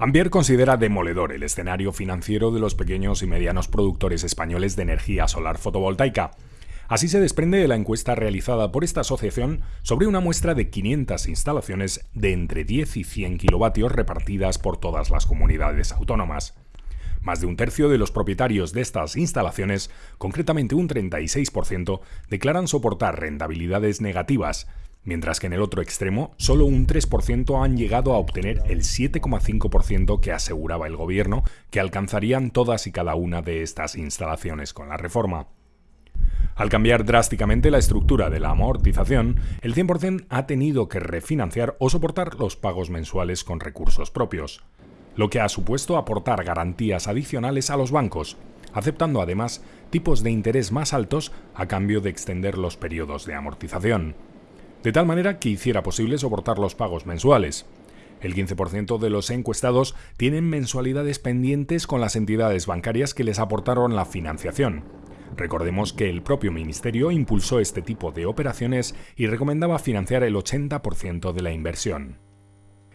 Ambier considera demoledor el escenario financiero de los pequeños y medianos productores españoles de energía solar fotovoltaica. Así se desprende de la encuesta realizada por esta asociación sobre una muestra de 500 instalaciones de entre 10 y 100 kilovatios repartidas por todas las comunidades autónomas. Más de un tercio de los propietarios de estas instalaciones, concretamente un 36%, declaran soportar rentabilidades negativas, mientras que en el otro extremo solo un 3% han llegado a obtener el 7,5% que aseguraba el gobierno que alcanzarían todas y cada una de estas instalaciones con la reforma. Al cambiar drásticamente la estructura de la amortización, el 100% ha tenido que refinanciar o soportar los pagos mensuales con recursos propios, lo que ha supuesto aportar garantías adicionales a los bancos, aceptando además tipos de interés más altos a cambio de extender los periodos de amortización de tal manera que hiciera posible soportar los pagos mensuales. El 15% de los encuestados tienen mensualidades pendientes con las entidades bancarias que les aportaron la financiación. Recordemos que el propio Ministerio impulsó este tipo de operaciones y recomendaba financiar el 80% de la inversión.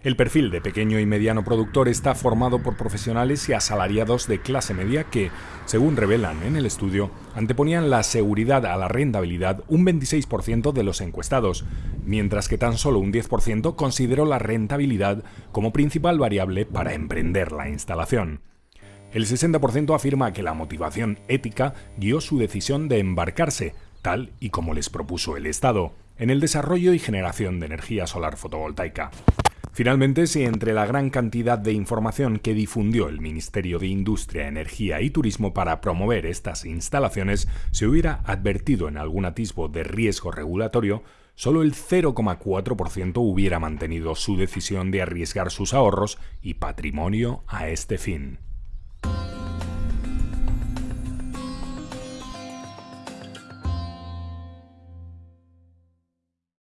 El perfil de pequeño y mediano productor está formado por profesionales y asalariados de clase media que, según revelan en el estudio, anteponían la seguridad a la rentabilidad un 26% de los encuestados, mientras que tan solo un 10% consideró la rentabilidad como principal variable para emprender la instalación. El 60% afirma que la motivación ética guió su decisión de embarcarse, tal y como les propuso el Estado, en el desarrollo y generación de energía solar fotovoltaica. Finalmente, si entre la gran cantidad de información que difundió el Ministerio de Industria, Energía y Turismo para promover estas instalaciones se hubiera advertido en algún atisbo de riesgo regulatorio, solo el 0,4% hubiera mantenido su decisión de arriesgar sus ahorros y patrimonio a este fin.